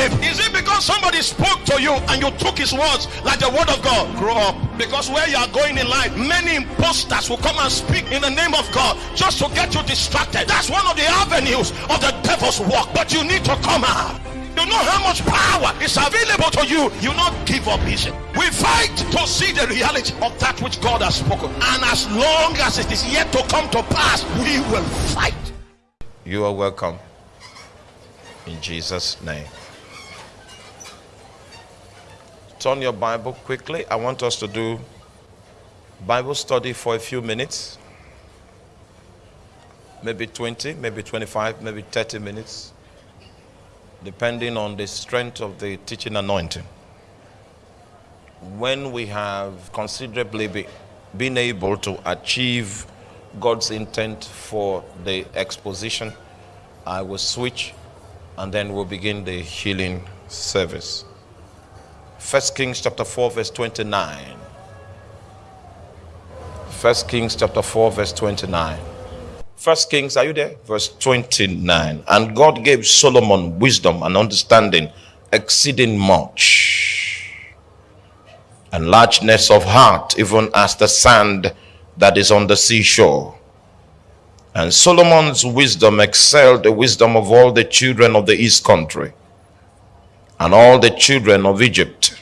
Is it because somebody spoke to you and you took his words like the word of God? Grow up. Because where you are going in life, many imposters will come and speak in the name of God just to get you distracted. That's one of the avenues of the devil's work. But you need to come out. You know how much power is available to you. You not give up easy. We fight to see the reality of that which God has spoken. And as long as it is yet to come to pass, we will fight. You are welcome. In Jesus' name. Turn your Bible quickly. I want us to do Bible study for a few minutes. Maybe 20, maybe 25, maybe 30 minutes depending on the strength of the teaching anointing. When we have considerably be, been able to achieve God's intent for the exposition, I will switch and then we'll begin the healing service. First Kings chapter 4 verse 29. First Kings chapter 4 verse 29. First Kings, are you there? Verse 29. And God gave Solomon wisdom and understanding exceeding much, and largeness of heart, even as the sand that is on the seashore. And Solomon's wisdom excelled the wisdom of all the children of the east country and all the children of Egypt.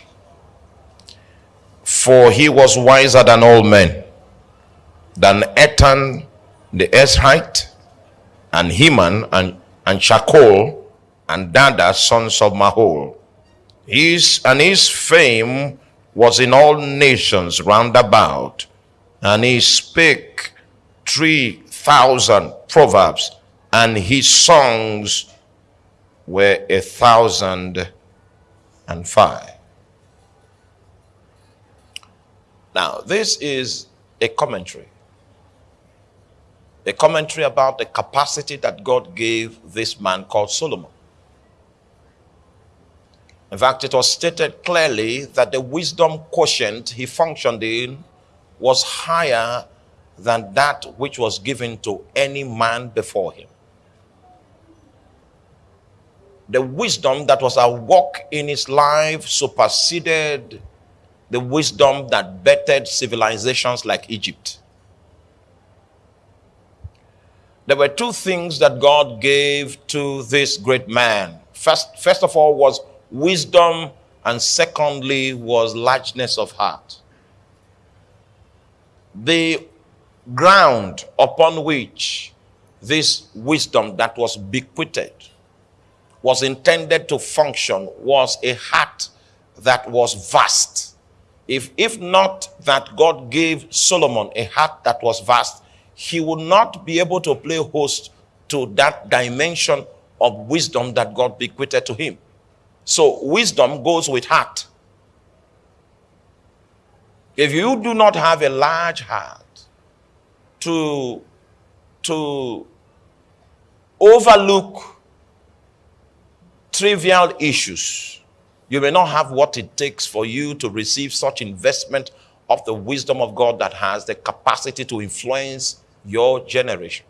For he was wiser than all men, than Ethan the Ezrahite, and Heman, and, and Chalcol, and Darda, sons of Mahol. His, and his fame was in all nations round about, and he spake three thousand proverbs, and his songs were a thousand and five. Now, this is a commentary a commentary about the capacity that God gave this man called Solomon. In fact, it was stated clearly that the wisdom quotient he functioned in was higher than that which was given to any man before him. The wisdom that was at work in his life superseded the wisdom that bettered civilizations like Egypt. there were two things that God gave to this great man. First, first of all was wisdom, and secondly was largeness of heart. The ground upon which this wisdom that was bequeathed was intended to function was a heart that was vast. If, if not that God gave Solomon a heart that was vast, he would not be able to play host to that dimension of wisdom that God bequeathed to him. So wisdom goes with heart. If you do not have a large heart to, to overlook trivial issues, you may not have what it takes for you to receive such investment of the wisdom of God that has the capacity to influence your generation.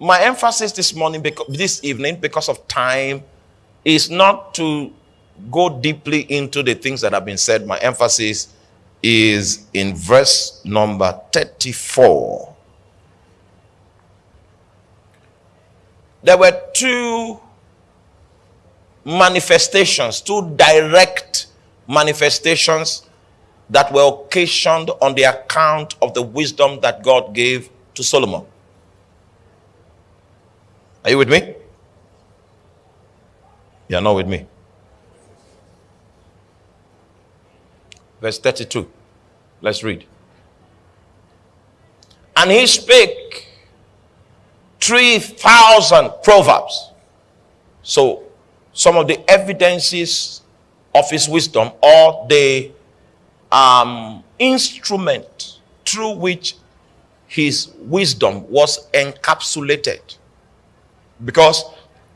My emphasis this morning, this evening, because of time, is not to go deeply into the things that have been said. My emphasis is in verse number 34. There were two manifestations, two direct manifestations that were occasioned on the account of the wisdom that God gave to Solomon. Are you with me? You are not with me. Verse 32. Let's read. And he spake 3,000 proverbs. So, some of the evidences of his wisdom or the um, instrument through which his wisdom was encapsulated. Because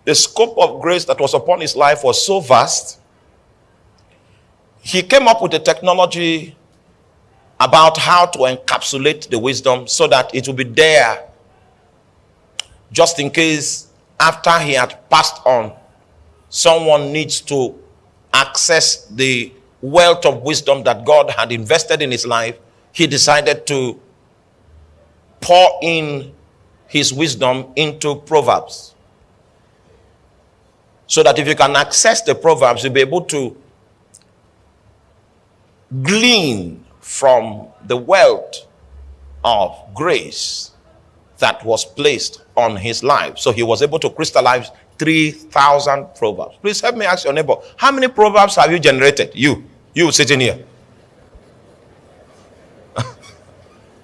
the scope of grace that was upon his life was so vast, he came up with a technology about how to encapsulate the wisdom so that it will be there just in case after he had passed on someone needs to access the wealth of wisdom that God had invested in his life, he decided to pour in his wisdom into Proverbs. So that if you can access the Proverbs, you'll be able to glean from the wealth of grace that was placed on his life. So he was able to crystallize 3,000 proverbs. Please help me ask your neighbor, how many proverbs have you generated? You, you sitting here.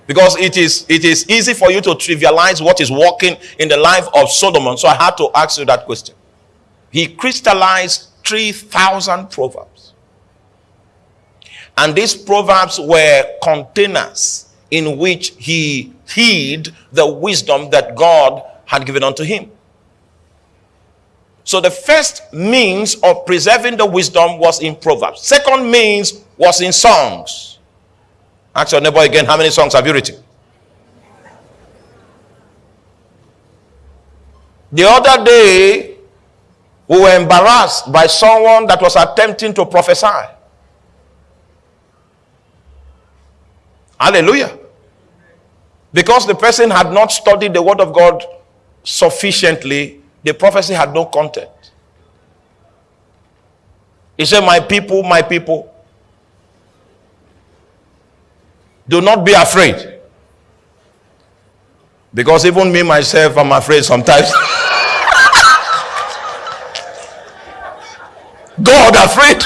because it is it is easy for you to trivialize what is working in the life of Solomon. So I had to ask you that question. He crystallized 3,000 proverbs. And these proverbs were containers in which he hid the wisdom that God had given unto him. So the first means of preserving the wisdom was in Proverbs. Second means was in songs. Ask your neighbor again, how many songs have you written? The other day, we were embarrassed by someone that was attempting to prophesy. Hallelujah. Because the person had not studied the word of God sufficiently, the prophecy had no content. He said, My people, my people, do not be afraid. Because even me myself, I'm afraid sometimes. God afraid.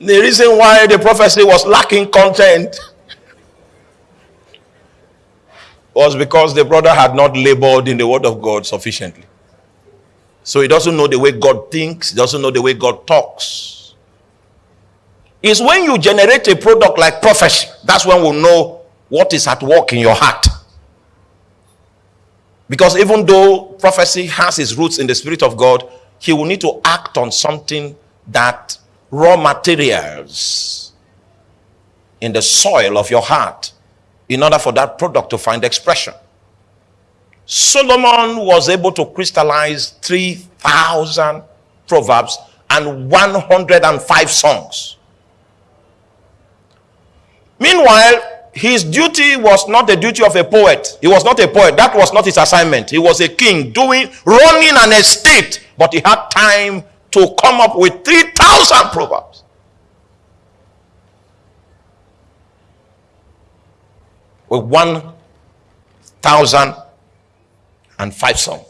The reason why the prophecy was lacking content was because the brother had not labored in the word of God sufficiently. So he doesn't know the way God thinks, he doesn't know the way God talks. It's when you generate a product like prophecy, that's when we'll know what is at work in your heart. Because even though prophecy has its roots in the Spirit of God, he will need to act on something that raw materials in the soil of your heart in order for that product to find expression. Solomon was able to crystallize 3,000 proverbs and 105 songs. Meanwhile, his duty was not the duty of a poet. He was not a poet. That was not his assignment. He was a king doing, running an estate, but he had time to come up with 3,000 proverbs. with 1,005 songs.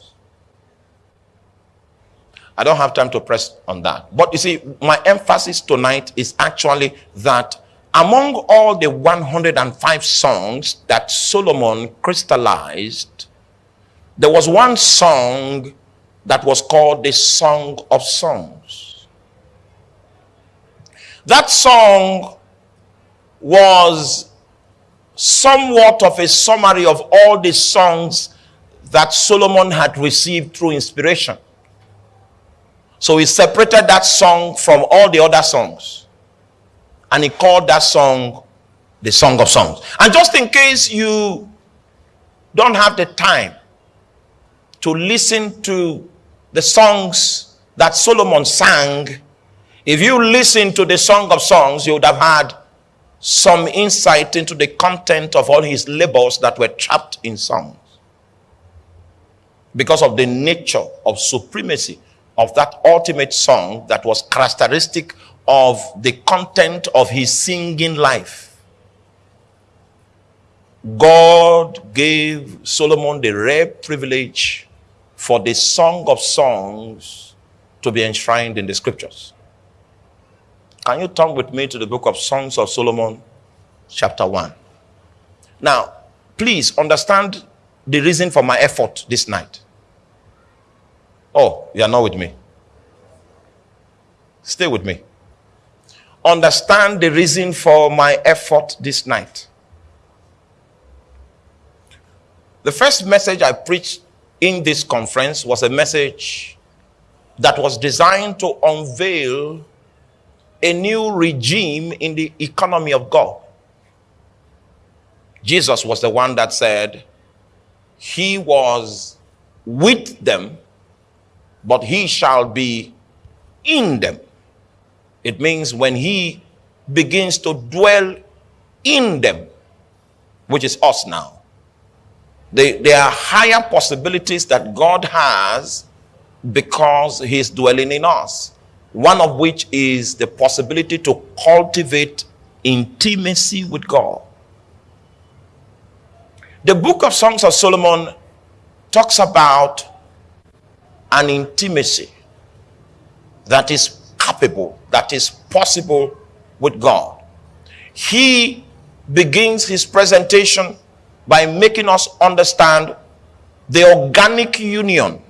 I don't have time to press on that. But you see, my emphasis tonight is actually that among all the 105 songs that Solomon crystallized, there was one song that was called the Song of Songs. That song was somewhat of a summary of all the songs that Solomon had received through inspiration. So he separated that song from all the other songs. And he called that song the Song of Songs. And just in case you don't have the time to listen to the songs that Solomon sang, if you listen to the Song of Songs, you would have had some insight into the content of all his labors that were trapped in songs. Because of the nature of supremacy of that ultimate song that was characteristic of the content of his singing life. God gave Solomon the rare privilege for the Song of Songs to be enshrined in the scriptures. Can you turn with me to the book of Songs of Solomon, chapter 1? Now, please understand the reason for my effort this night. Oh, you are not with me. Stay with me. Understand the reason for my effort this night. The first message I preached in this conference was a message that was designed to unveil a new regime in the economy of God. Jesus was the one that said, he was with them, but he shall be in them. It means when he begins to dwell in them, which is us now. There are higher possibilities that God has because he's dwelling in us. One of which is the possibility to cultivate intimacy with God. The book of Songs of Solomon talks about an intimacy that is capable, that is possible with God. He begins his presentation by making us understand the organic union,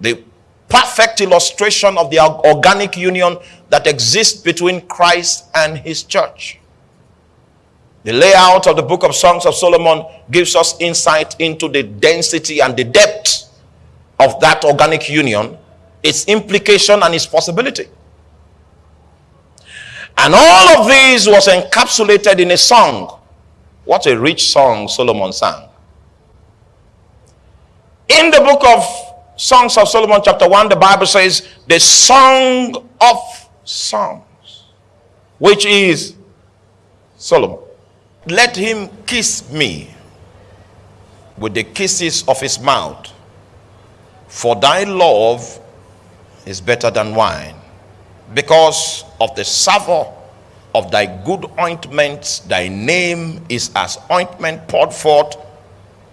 the perfect illustration of the organic union that exists between Christ and his church. The layout of the book of Songs of Solomon gives us insight into the density and the depth of that organic union, its implication and its possibility. And all of this was encapsulated in a song. What a rich song Solomon sang. In the book of Songs of Solomon, chapter 1, the Bible says, the song of songs, which is Solomon. Let him kiss me with the kisses of his mouth, for thy love is better than wine because of the savour of thy good ointments, thy name is as ointment poured forth.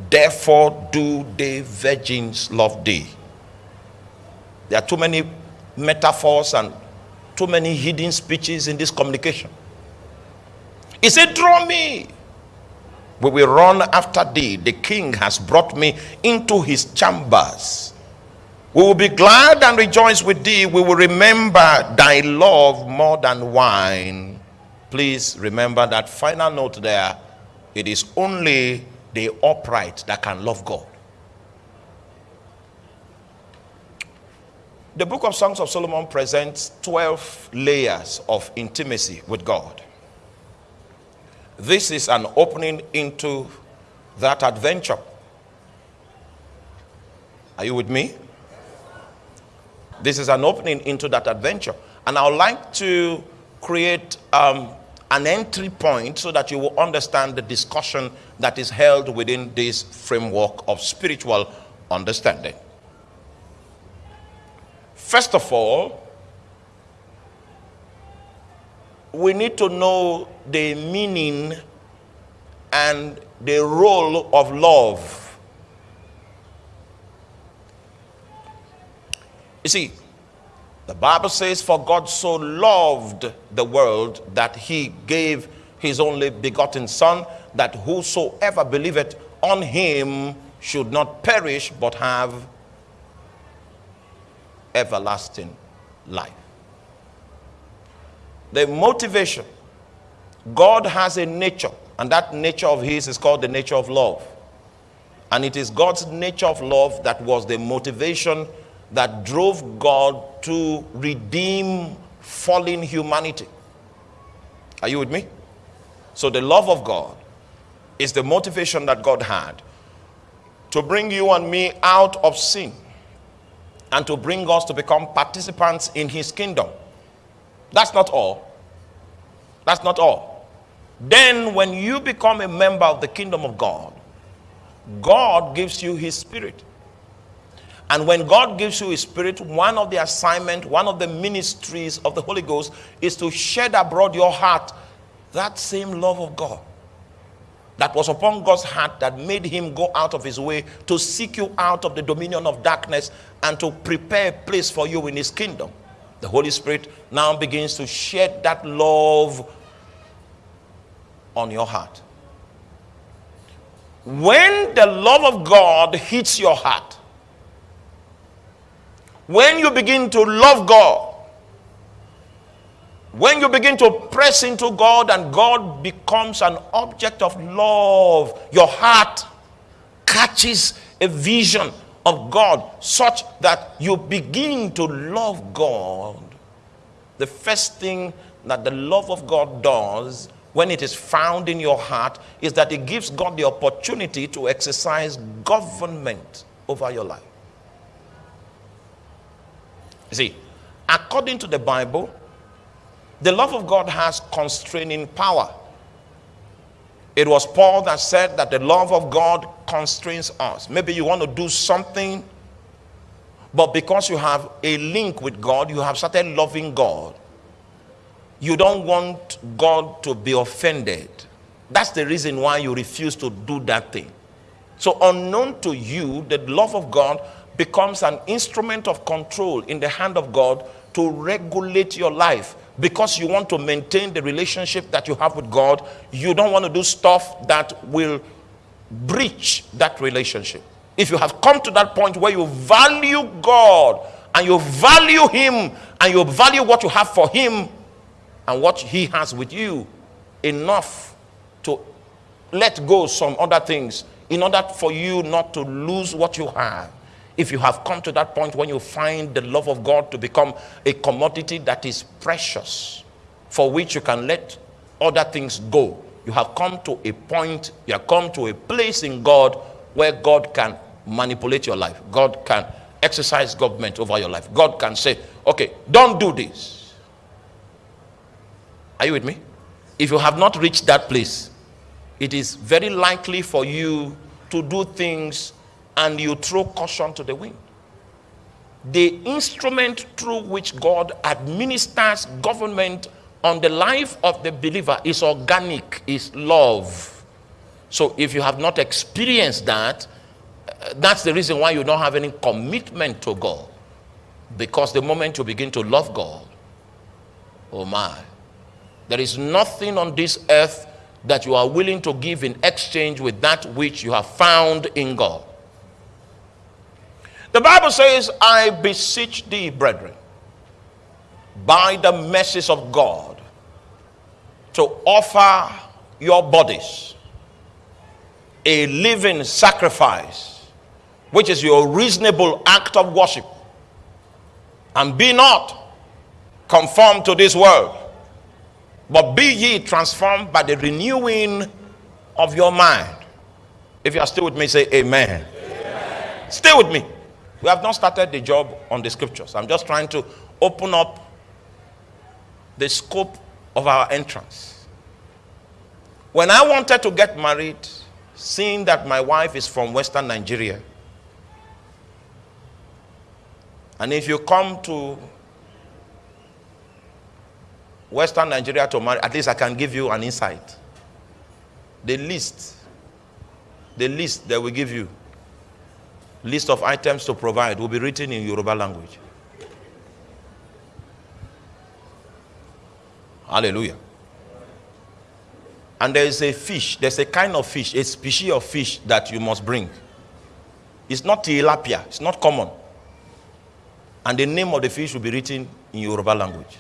Therefore do the virgins love thee. There are too many metaphors and too many hidden speeches in this communication. He said, Draw me. We will run after thee. The king has brought me into his chambers. We will be glad and rejoice with thee. We will remember thy love more than wine. Please remember that final note there. It is only the upright that can love God. The book of Songs of Solomon presents 12 layers of intimacy with God. This is an opening into that adventure. Are you with me? This is an opening into that adventure. And I would like to create um, an entry point so that you will understand the discussion that is held within this framework of spiritual understanding. First of all, we need to know the meaning and the role of love You see, the Bible says, For God so loved the world that he gave his only begotten Son, that whosoever believeth on him should not perish but have everlasting life. The motivation God has a nature, and that nature of his is called the nature of love. And it is God's nature of love that was the motivation that drove God to redeem fallen humanity. Are you with me? So, the love of God is the motivation that God had to bring you and me out of sin and to bring us to become participants in his kingdom. That's not all. That's not all. Then, when you become a member of the kingdom of God, God gives you his spirit. And when God gives you His Spirit, one of the assignment, one of the ministries of the Holy Ghost is to shed abroad your heart that same love of God that was upon God's heart that made him go out of his way to seek you out of the dominion of darkness and to prepare a place for you in his kingdom. The Holy Spirit now begins to shed that love on your heart. When the love of God hits your heart, when you begin to love God, when you begin to press into God and God becomes an object of love, your heart catches a vision of God such that you begin to love God. The first thing that the love of God does when it is found in your heart, is that it gives God the opportunity to exercise government over your life. You see, according to the Bible, the love of God has constraining power. It was Paul that said that the love of God constrains us. Maybe you want to do something, but because you have a link with God, you have started loving God. You don't want God to be offended. That's the reason why you refuse to do that thing. So, unknown to you, the love of God becomes an instrument of control in the hand of God to regulate your life because you want to maintain the relationship that you have with God. You don't want to do stuff that will breach that relationship. If you have come to that point where you value God and you value Him and you value what you have for Him and what He has with you enough to let go some other things in order for you not to lose what you have if you have come to that point when you find the love of God to become a commodity that is precious, for which you can let other things go, you have come to a point, you have come to a place in God where God can manipulate your life. God can exercise government over your life. God can say, okay, don't do this. Are you with me? If you have not reached that place, it is very likely for you to do things and you throw caution to the wind. The instrument through which God administers government on the life of the believer is organic, is love. So if you have not experienced that, uh, that's the reason why you don't have any commitment to God. Because the moment you begin to love God, oh my, there is nothing on this earth that you are willing to give in exchange with that which you have found in God. The Bible says, I beseech thee, brethren, by the mercies of God, to offer your bodies a living sacrifice, which is your reasonable act of worship. And be not conformed to this world, but be ye transformed by the renewing of your mind. If you are still with me, say amen. amen. Stay with me. We have not started the job on the scriptures. I'm just trying to open up the scope of our entrance. When I wanted to get married, seeing that my wife is from Western Nigeria, and if you come to Western Nigeria to marry, at least I can give you an insight. The list, the list that we give you list of items to provide will be written in Yoruba language. Hallelujah. And there is a fish, there's a kind of fish, a species of fish that you must bring. It's not tilapia, it's not common. And the name of the fish will be written in Yoruba language.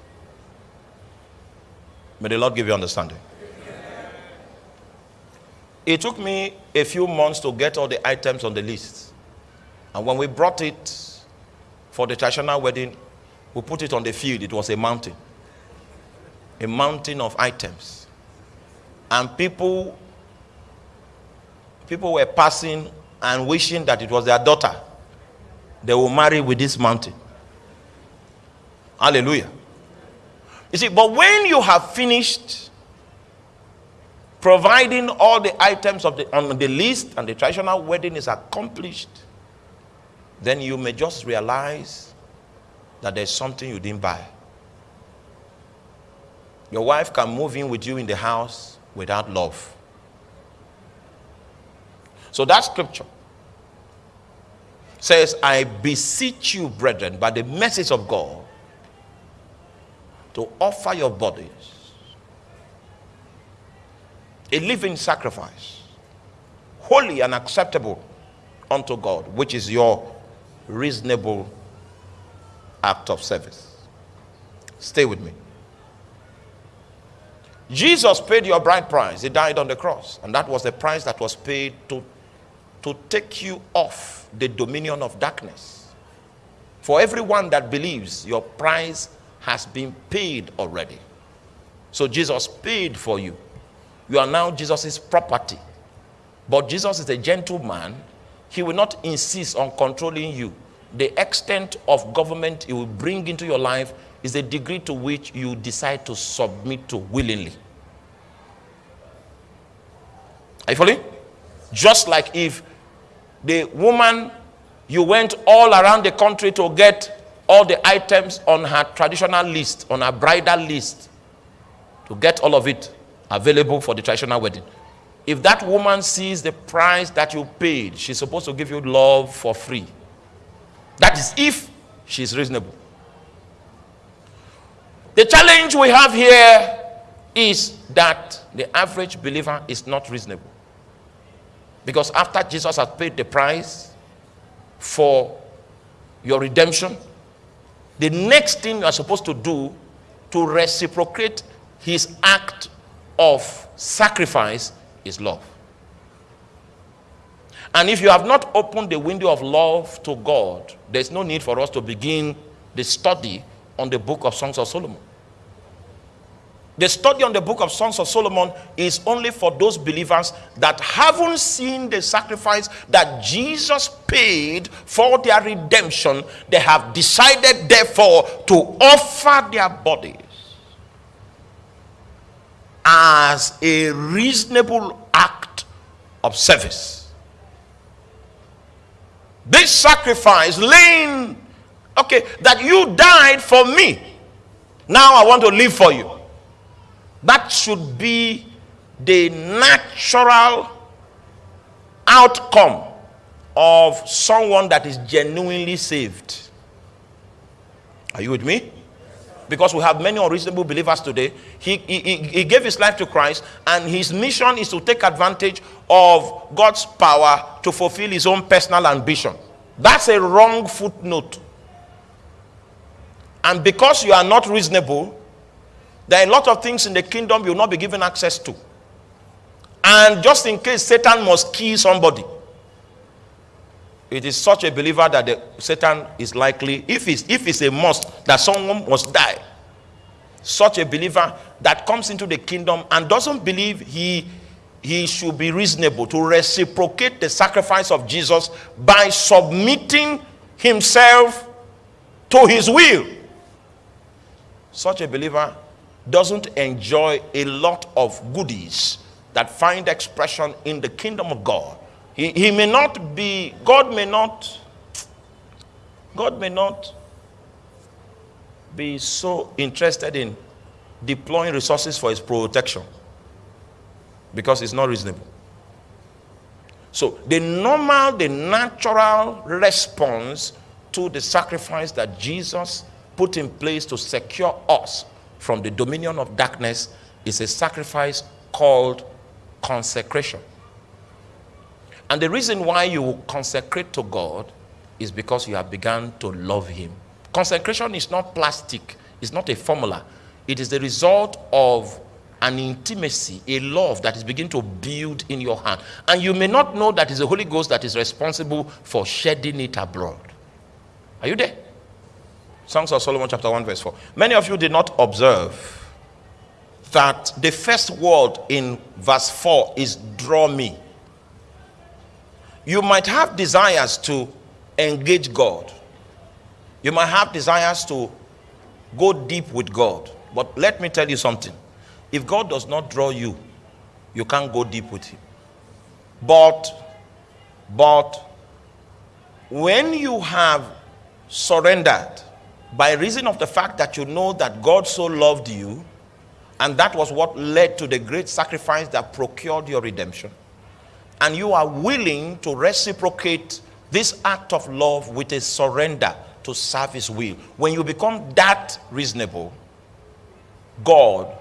May the Lord give you understanding. It took me a few months to get all the items on the list. And when we brought it for the traditional wedding, we put it on the field. It was a mountain, a mountain of items. And people, people were passing and wishing that it was their daughter. They will marry with this mountain. Hallelujah. You see, but when you have finished providing all the items of the, on the list and the traditional wedding is accomplished, then you may just realize that there's something you didn't buy. Your wife can move in with you in the house without love. So that scripture says, I beseech you, brethren, by the message of God, to offer your bodies a living sacrifice, holy and acceptable unto God, which is your reasonable act of service. Stay with me. Jesus paid your bride price. He died on the cross. And that was the price that was paid to, to take you off the dominion of darkness. For everyone that believes, your price has been paid already. So Jesus paid for you. you are now Jesus' property. But Jesus is a gentleman. He will not insist on controlling you. The extent of government he will bring into your life is the degree to which you decide to submit to willingly. Are you following? Just like if the woman you went all around the country to get all the items on her traditional list, on her bridal list, to get all of it available for the traditional wedding. If that woman sees the price that you paid, she's supposed to give you love for free. That is if she's reasonable. The challenge we have here is that the average believer is not reasonable. Because after Jesus has paid the price for your redemption, the next thing you are supposed to do to reciprocate his act of sacrifice is love. And if you have not opened the window of love to God, there's no need for us to begin the study on the book of Songs of Solomon. The study on the book of Songs of Solomon is only for those believers that haven't seen the sacrifice that Jesus paid for their redemption. They have decided, therefore, to offer their bodies as a reasonable act of service. This sacrifice, laying, okay, that you died for me. Now I want to live for you. That should be the natural outcome of someone that is genuinely saved. Are you with me? Because we have many unreasonable believers today. He, he, he gave his life to Christ, and his mission is to take advantage of God's power to fulfill his own personal ambition. That's a wrong footnote. And because you are not reasonable, there are a lot of things in the kingdom you will not be given access to. And just in case Satan must kill somebody, it is such a believer that the, Satan is likely, if it's, if it's a must, that someone must die. Such a believer that comes into the kingdom and doesn't believe he, he should be reasonable to reciprocate the sacrifice of Jesus by submitting himself to his will. Such a believer doesn't enjoy a lot of goodies that find expression in the kingdom of God. He, he may not be, God may not, God may not be so interested in deploying resources for his protection because it's not reasonable. So, the normal, the natural response to the sacrifice that Jesus put in place to secure us from the dominion of darkness is a sacrifice called consecration. And the reason why you consecrate to God is because you have begun to love Him. Consecration is not plastic, it's not a formula. It is the result of an intimacy, a love that is beginning to build in your heart. And you may not know that it's the Holy Ghost that is responsible for shedding it abroad. Are you there? Songs of Solomon, chapter 1, verse 4. Many of you did not observe that the first word in verse 4 is draw me. You might have desires to engage God, you might have desires to go deep with God. But let me tell you something if God does not draw you, you can't go deep with Him. But, but, when you have surrendered by reason of the fact that you know that God so loved you, and that was what led to the great sacrifice that procured your redemption, and you are willing to reciprocate this act of love with a surrender to serve His will, when you become that reasonable, God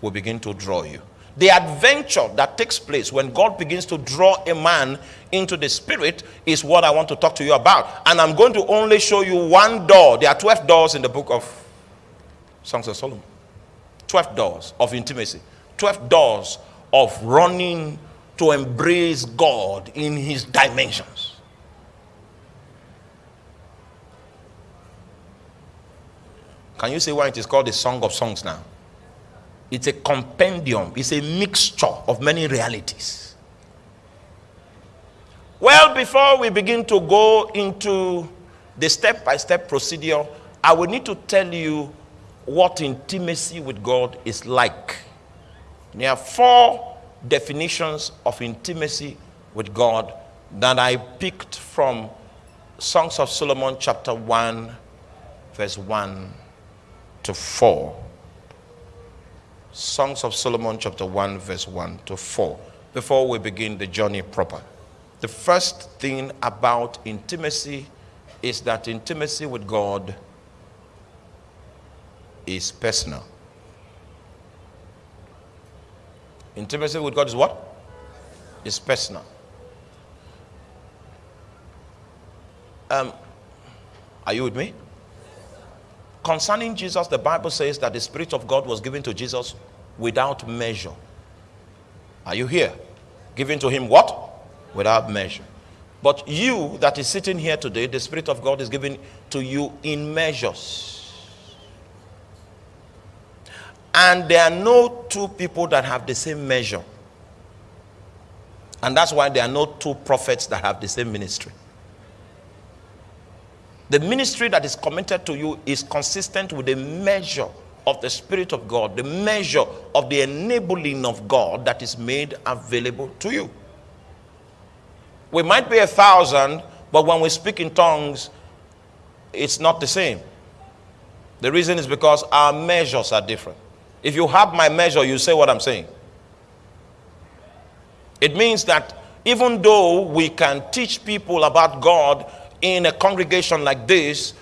will begin to draw you. The adventure that takes place when God begins to draw a man into the spirit is what I want to talk to you about. And I'm going to only show you one door. There are 12 doors in the book of Songs of Solomon. 12 doors of intimacy. 12 doors of running to embrace God in his dimensions. Can you say why it is called the Song of Songs now? It's a compendium, it's a mixture of many realities. Well, before we begin to go into the step by step procedure, I will need to tell you what intimacy with God is like. There are four definitions of intimacy with God that I picked from Songs of Solomon, chapter 1, verse 1 to 4. Songs of Solomon, chapter 1, verse 1 to 4, before we begin the journey proper. The first thing about intimacy is that intimacy with God is personal. Intimacy with God is what? Is personal. Um, are you with me? Concerning Jesus, the Bible says that the Spirit of God was given to Jesus without measure. Are you here? Given to him what? Without measure. But you that is sitting here today, the Spirit of God is given to you in measures. And there are no two people that have the same measure. And that's why there are no two prophets that have the same ministry. The ministry that is committed to you is consistent with the measure of the Spirit of God, the measure of the enabling of God that is made available to you. We might be a thousand, but when we speak in tongues, it's not the same. The reason is because our measures are different. If you have my measure, you say what I'm saying. It means that even though we can teach people about God in a congregation like this,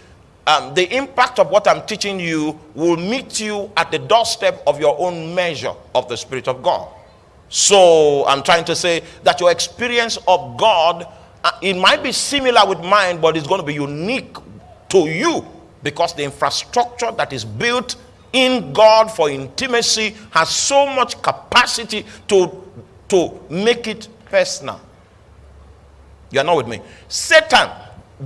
um, the impact of what I'm teaching you will meet you at the doorstep of your own measure of the Spirit of God. So I'm trying to say that your experience of God, uh, it might be similar with mine, but it's going to be unique to you because the infrastructure that is built in God for intimacy has so much capacity to, to make it personal. You are not with me. Satan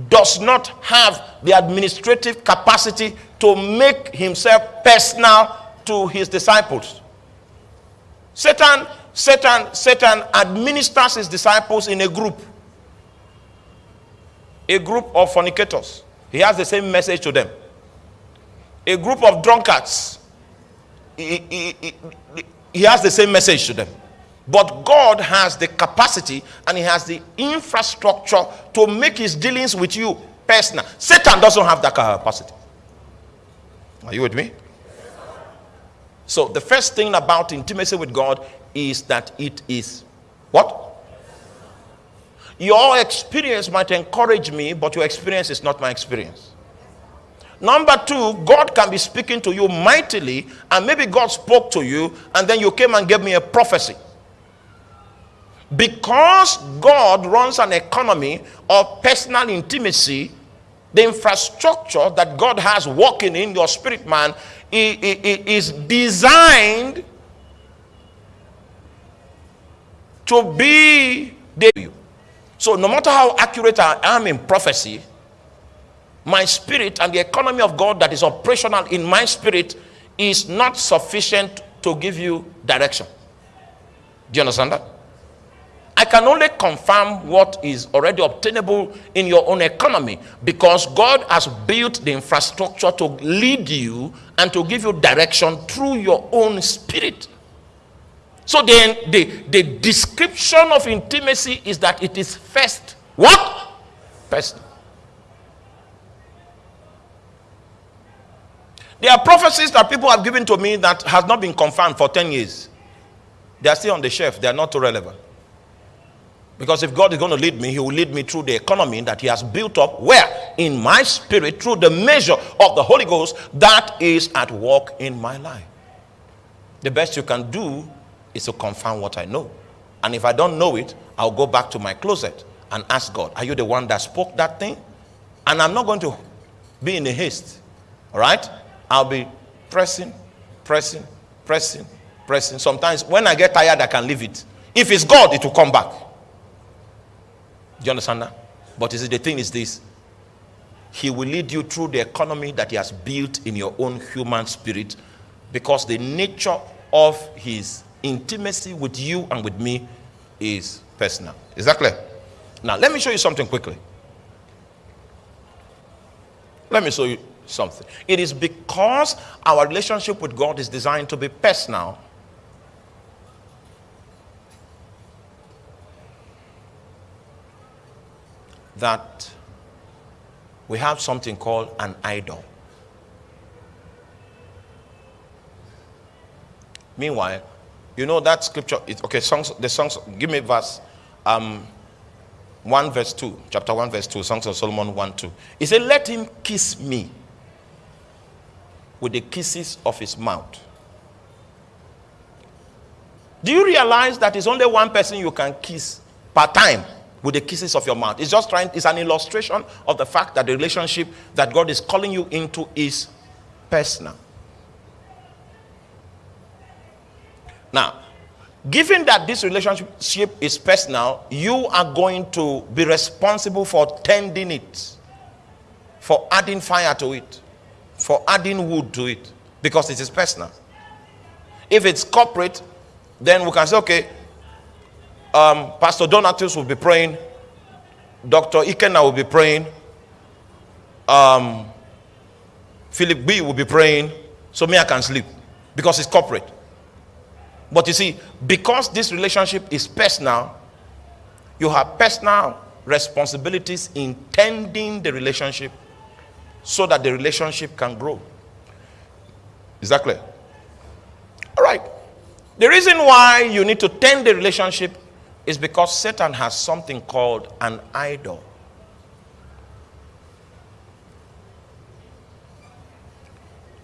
does not have the administrative capacity to make himself personal to his disciples. Satan, Satan, Satan administers his disciples in a group. A group of fornicators. He has the same message to them a group of drunkards, he, he, he, he has the same message to them. But God has the capacity and He has the infrastructure to make His dealings with you personal. Satan doesn't have that capacity. Are you with me? So, the first thing about intimacy with God is that it is what? Your experience might encourage me, but your experience is not my experience. Number two, God can be speaking to you mightily, and maybe God spoke to you, and then you came and gave me a prophecy. Because God runs an economy of personal intimacy, the infrastructure that God has working in your spirit man is designed to be the so no matter how accurate I am in prophecy, my spirit and the economy of God that is operational in my spirit is not sufficient to give you direction. Do you understand that? I can only confirm what is already obtainable in your own economy because God has built the infrastructure to lead you and to give you direction through your own spirit. So then the, the description of intimacy is that it is first what? First There are prophecies that people have given to me that has not been confirmed for 10 years. They are still on the shelf. They are not too relevant. Because if God is going to lead me, he will lead me through the economy that he has built up where? In my spirit, through the measure of the Holy Ghost that is at work in my life. The best you can do is to confirm what I know. And if I don't know it, I'll go back to my closet and ask God, are you the one that spoke that thing? And I'm not going to be in a haste. All right? I'll be pressing, pressing, pressing, pressing. Sometimes when I get tired, I can leave it. If it's God, it will come back. Do you understand that? But is it the thing is this? He will lead you through the economy that he has built in your own human spirit because the nature of his intimacy with you and with me is personal. Is that clear? Now, let me show you something quickly. Let me show you something. It is because our relationship with God is designed to be personal. That we have something called an idol. Meanwhile, you know that scripture is okay, songs, the songs, give me verse um 1 verse 2, chapter 1 verse 2, Songs of Solomon 1 2. He said, Let him kiss me with the kisses of his mouth. Do you realize that it's only one person you can kiss per time with the kisses of your mouth? It's just trying, it's an illustration of the fact that the relationship that God is calling you into is personal. Now, given that this relationship is personal, you are going to be responsible for tending it, for adding fire to it, for adding wood to it, because it is personal. If it's corporate, then we can say, okay, um, Pastor Donatus will be praying, Dr. Ikena will be praying, um, Philip B will be praying, so me I can sleep because it's corporate. But you see, because this relationship is personal, you have personal responsibilities in tending the relationship so that the relationship can grow. Is that clear? All right. The reason why you need to tend the relationship is because Satan has something called an idol.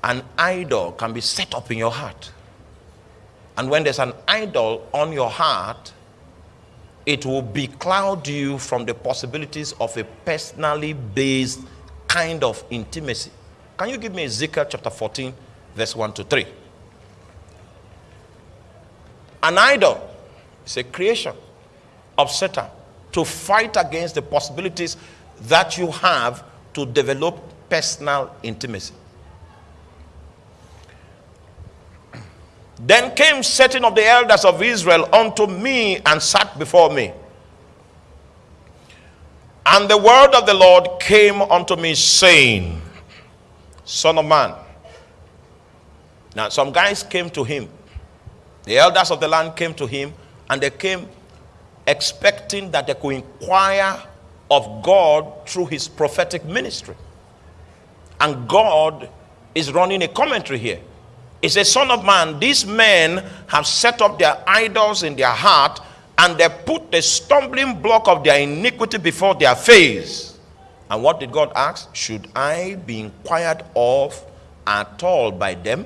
An idol can be set up in your heart. And when there's an idol on your heart, it will becloud you from the possibilities of a personally based kind of intimacy. Can you give me Ezekiel chapter 14, verse 1 to 3? An idol is a creation of Satan to fight against the possibilities that you have to develop personal intimacy. Then came certain of the elders of Israel unto me and sat before me. And the word of the Lord came unto me, saying, Son of man. Now, some guys came to him. The elders of the land came to him, and they came expecting that they could inquire of God through his prophetic ministry. And God is running a commentary here. He says, Son of man, these men have set up their idols in their heart and they put the stumbling block of their iniquity before their face. And what did God ask? Should I be inquired of at all by them?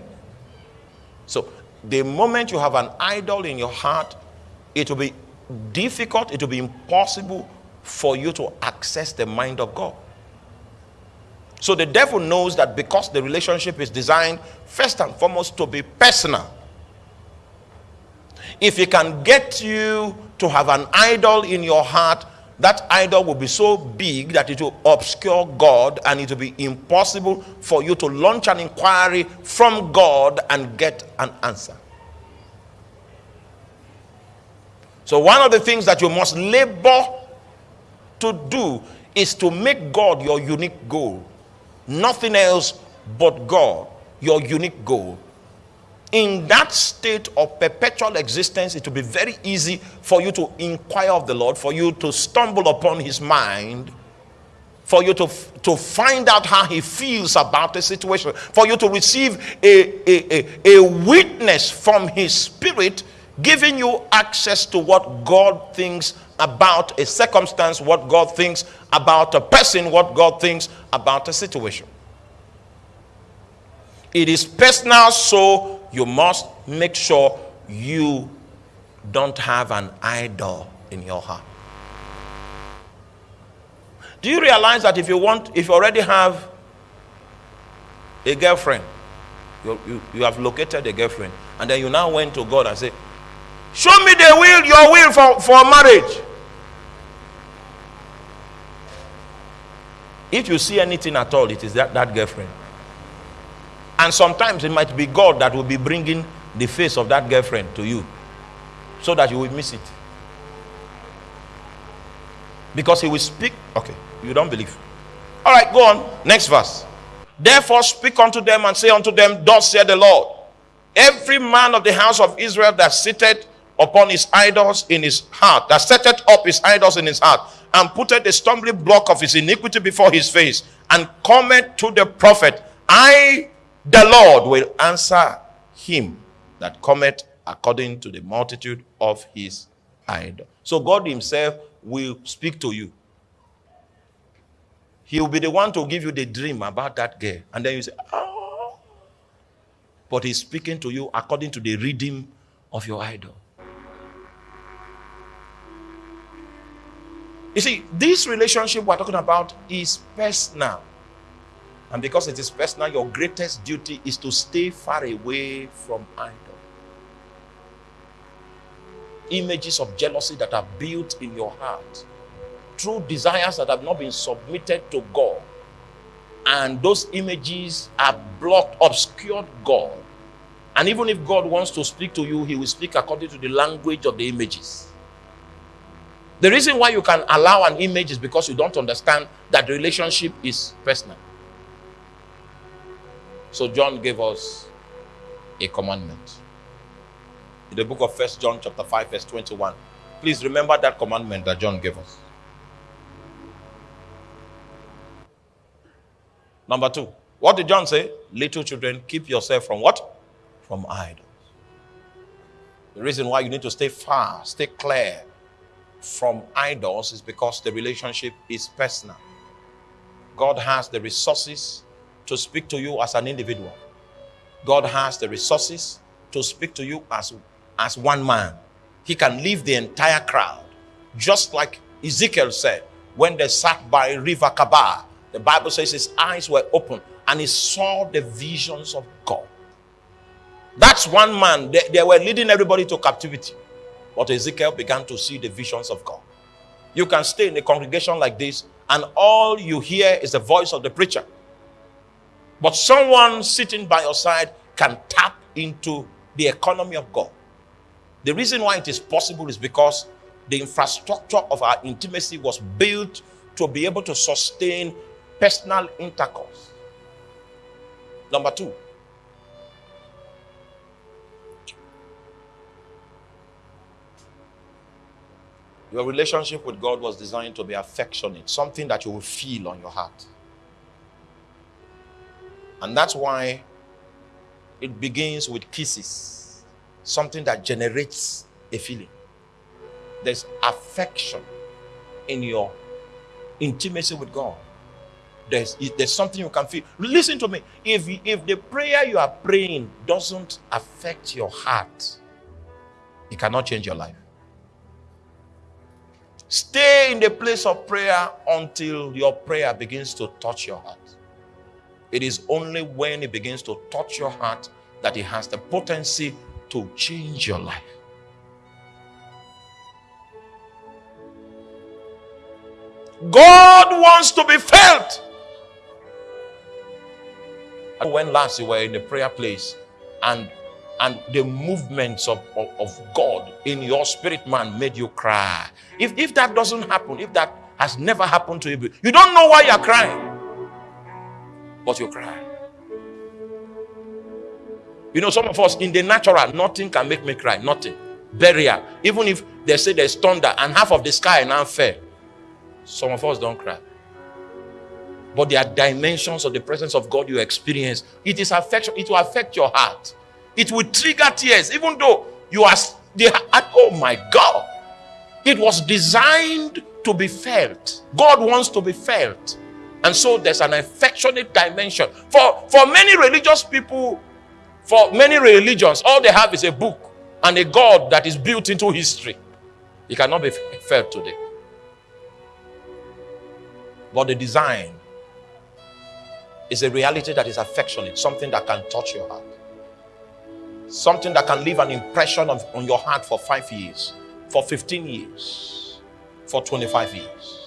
So, the moment you have an idol in your heart, it will be difficult, it will be impossible for you to access the mind of God. So the devil knows that because the relationship is designed first and foremost to be personal. If he can get you to have an idol in your heart, that idol will be so big that it will obscure God and it will be impossible for you to launch an inquiry from God and get an answer. So, one of the things that you must labor to do is to make God your unique goal nothing else but God, your unique goal. In that state of perpetual existence, it will be very easy for you to inquire of the Lord, for you to stumble upon his mind, for you to, to find out how he feels about the situation, for you to receive a, a, a, a witness from his spirit, giving you access to what God thinks about a circumstance, what God thinks about a person, what God thinks about a situation. It is personal, so you must make sure you don't have an idol in your heart. Do you realize that if you want, if you already have a girlfriend, you, you, you have located a girlfriend, and then you now went to God and say, Show me the will, your will for, for marriage. If you see anything at all, it is that, that girlfriend. And sometimes it might be God that will be bringing the face of that girlfriend to you so that you will miss it. Because he will speak. Okay, you don't believe. All right, go on. Next verse. Therefore, speak unto them and say unto them, Thus saith the Lord, every man of the house of Israel that sitteth upon his idols in his heart, that setteth up his idols in his heart, and putteth the stumbling block of his iniquity before his face, and cometh to the prophet, I, the Lord, will answer him that cometh according to the multitude of his idol. So God himself will speak to you. He will be the one to give you the dream about that girl. And then you say, oh. But he's speaking to you according to the reading of your idol. You see, this relationship we're talking about is personal. And because it is personal, your greatest duty is to stay far away from idol. Images of jealousy that are built in your heart True desires that have not been submitted to God. And those images are blocked, obscured God. And even if God wants to speak to you, He will speak according to the language of the images. The reason why you can allow an image is because you don't understand that the relationship is personal. So John gave us a commandment. In the book of First John chapter 5 verse 21. Please remember that commandment that John gave us. Number 2. What did John say? Little children, keep yourself from what? From idols. The reason why you need to stay far, stay clear from idols is because the relationship is personal. God has the resources to speak to you as an individual. God has the resources to speak to you as, as one man. He can leave the entire crowd. Just like Ezekiel said, when they sat by River Chebar, the Bible says his eyes were open and he saw the visions of God. That's one man. They, they were leading everybody to captivity. But Ezekiel began to see the visions of God. You can stay in a congregation like this, and all you hear is the voice of the preacher. But someone sitting by your side can tap into the economy of God. The reason why it is possible is because the infrastructure of our intimacy was built to be able to sustain personal intercourse. Number two, Your relationship with God was designed to be affectionate, something that you will feel on your heart. And that's why it begins with kisses, something that generates a feeling. There's affection in your intimacy with God. There's, there's something you can feel. Listen to me. If, if the prayer you are praying doesn't affect your heart, it cannot change your life. Stay in the place of prayer until your prayer begins to touch your heart. It is only when it begins to touch your heart that it has the potency to change your life. God wants to be felt. When last you were in the prayer place and and the movements of, of, of, God in your spirit man made you cry. If, if that doesn't happen, if that has never happened to you, you don't know why you're crying, but you cry. You know, some of us in the natural, nothing can make me cry, nothing. Burial. Even if they say there's thunder and half of the sky now fell, some of us don't cry. But there are dimensions of the presence of God you experience. It is affection, it will affect your heart it will trigger tears, even though you are, they, oh my God. It was designed to be felt. God wants to be felt. And so there's an affectionate dimension. For, for many religious people, for many religions, all they have is a book and a God that is built into history. It cannot be felt today. But the design is a reality that is affectionate, something that can touch your heart. Something that can leave an impression on your heart for five years, for 15 years, for 25 years.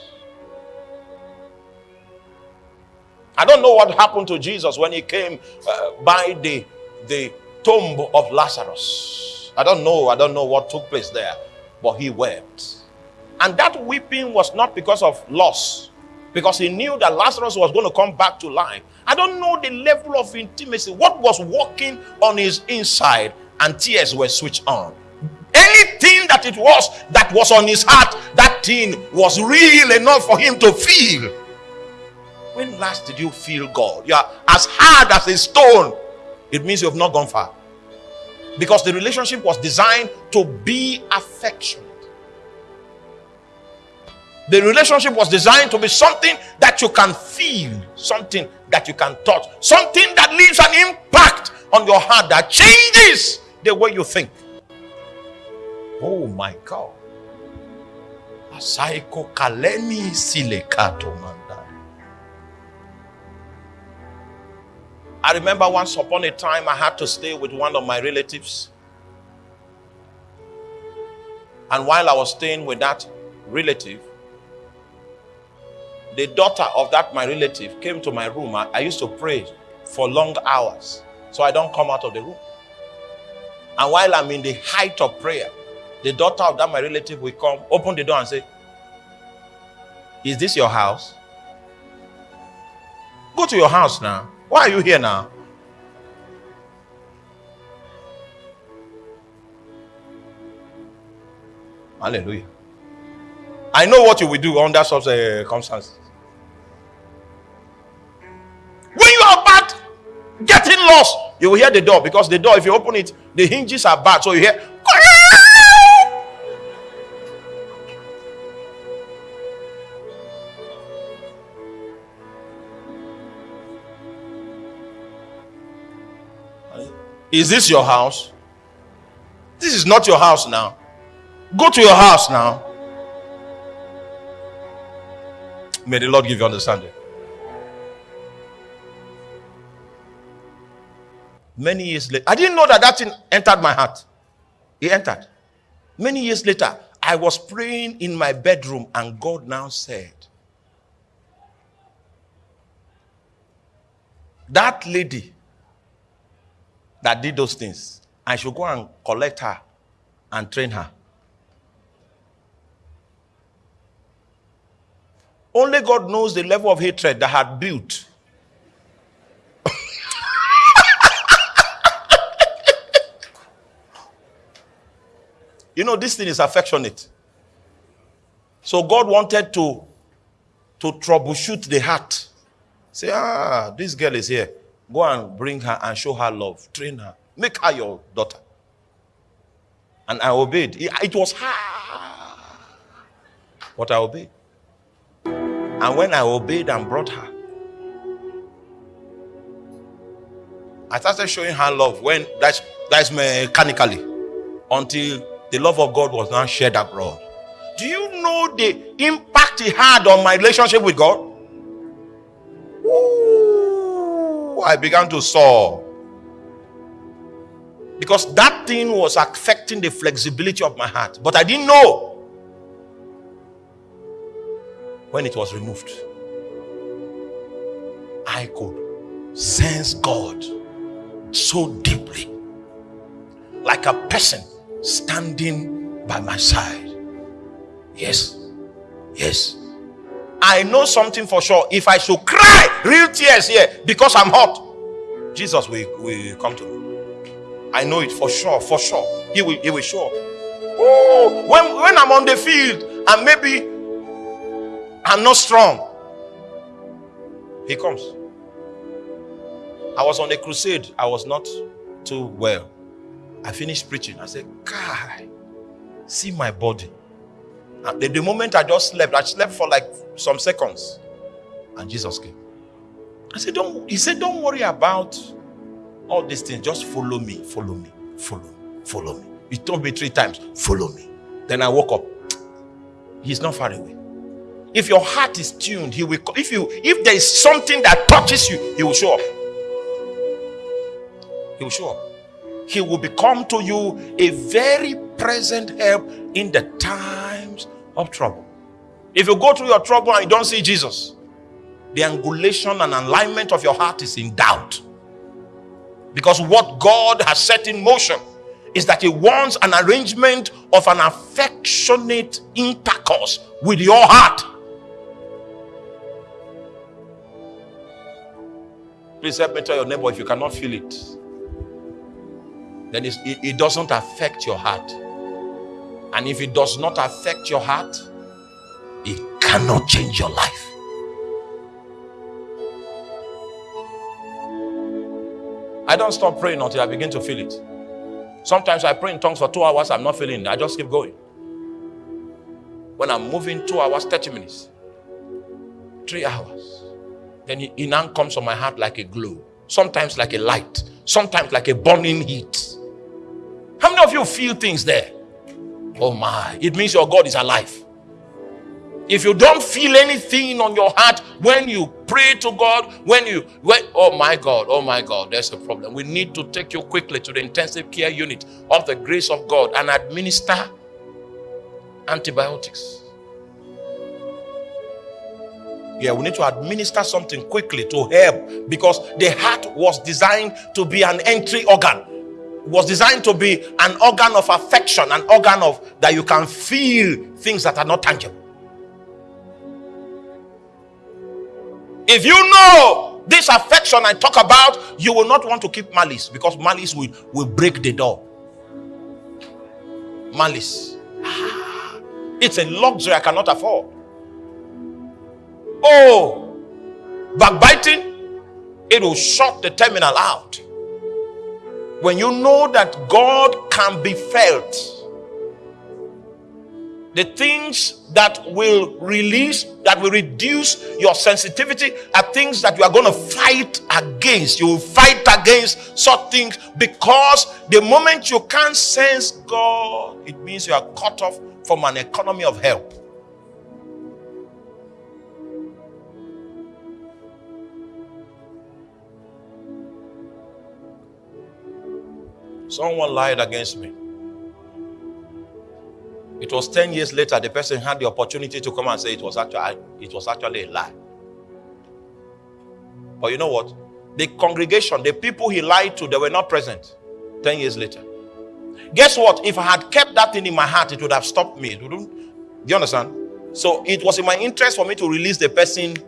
I don't know what happened to Jesus when he came uh, by the, the, tomb of Lazarus. I don't know, I don't know what took place there, but he wept. And that weeping was not because of loss, because he knew that Lazarus was going to come back to life. I don't know the level of intimacy, what was working on his inside, and tears were switched on. Anything that it was that was on his heart, that thing was real enough for him to feel. When last did you feel God? You are as hard as a stone. It means you have not gone far. Because the relationship was designed to be affectionate. The relationship was designed to be something that you can feel, something that you can touch, something that leaves an impact on your heart that changes the way you think. Oh my God. Asaiko kaleni silekato manda. I remember once upon a time I had to stay with one of my relatives. And while I was staying with that relative, the daughter of that my relative came to my room. I, I used to pray for long hours so I don't come out of the room. And while I'm in the height of prayer, the daughter of that my relative will come, open the door and say, Is this your house? Go to your house now. Why are you here now? Hallelujah. I know what you will do under such uh, circumstances. When you are bad, getting lost, you will hear the door because the door, if you open it, the hinges are bad. So you hear. Is this your house? This is not your house now. Go to your house now. May the Lord give you understanding. Many years later, I didn't know that that thing entered my heart. It entered. Many years later, I was praying in my bedroom, and God now said, That lady that did those things, I should go and collect her and train her. Only God knows the level of hatred that had built. you know, this thing is affectionate. So God wanted to, to troubleshoot the heart. Say, ah, this girl is here. Go and bring her and show her love. Train her. Make her your daughter. And I obeyed. It was hard. But I obeyed. And when I obeyed and brought her, I started showing her love when that's that's mechanically until the love of God was now shared abroad. Do you know the impact it had on my relationship with God? I began to soar. Because that thing was affecting the flexibility of my heart. But I didn't know when it was removed, I could sense God so deeply, like a person standing by my side. Yes, yes. I know something for sure. If I should cry real tears here because I'm hot, Jesus will, will come to me. I know it for sure, for sure. He will, he will show up. Oh, when, when I'm on the field and maybe I'm not strong. He comes. I was on a crusade. I was not too well. I finished preaching. I said, God, see my body. The, the moment I just slept, I slept for like some seconds. And Jesus came. I said, Don't he said, Don't worry about all these things. Just follow me, follow me, follow me, follow me. He told me three times, follow me. Then I woke up. He's not far away. If your heart is tuned, he will. If you, if there is something that touches you, he will show up. He will show up. He will become to you a very present help in the times of trouble. If you go through your trouble and you don't see Jesus, the angulation and alignment of your heart is in doubt. Because what God has set in motion is that He wants an arrangement of an affectionate intercourse with your heart. Please help me tell your neighbor if you cannot feel it, then it, it doesn't affect your heart. And if it does not affect your heart, it cannot change your life. I don't stop praying until I begin to feel it. Sometimes I pray in tongues for two hours, I'm not feeling it. I just keep going. When I'm moving two hours, 30 minutes, three hours, then it now comes on my heart like a glow, sometimes like a light, sometimes like a burning heat. How many of you feel things there? Oh my, it means your God is alive. If you don't feel anything on your heart when you pray to God, when you, when, oh my God, oh my God, there's a problem. We need to take you quickly to the intensive care unit of the grace of God and administer antibiotics. Yeah, we need to administer something quickly to help because the heart was designed to be an entry organ was designed to be an organ of affection, an organ of that you can feel things that are not tangible. If you know this affection I talk about, you will not want to keep malice because malice will, will break the door. Malice. It's a luxury I cannot afford. Oh, backbiting, it will shut the terminal out. When you know that God can be felt, the things that will release, that will reduce your sensitivity are things that you are going to fight against. You will fight against such things because the moment you can't sense God, it means you are cut off from an economy of help. Someone lied against me. It was 10 years later, the person had the opportunity to come and say it was actually, it was actually a lie. But you know what? The congregation, the people he lied to, they were not present 10 years later. Guess what? If I had kept that thing in my heart, it would have stopped me. Do you understand? So it was in my interest for me to release the person.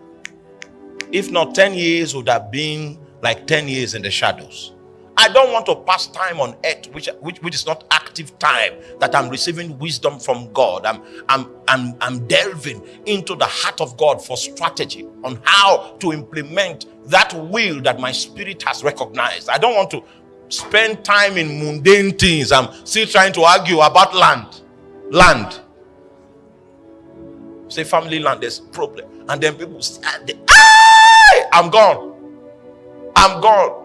If not 10 years, would have been like 10 years in the shadows. I don't want to pass time on earth, which, which, which is not active time, that I'm receiving wisdom from God. I'm, I'm, I'm, I'm delving into the heart of God for strategy on how to implement that will that my spirit has recognized. I don't want to spend time in mundane things. I'm still trying to argue about land. Land. Say family land, there's problem. And then people stand ah, there. Ah, I'm gone. I'm gone.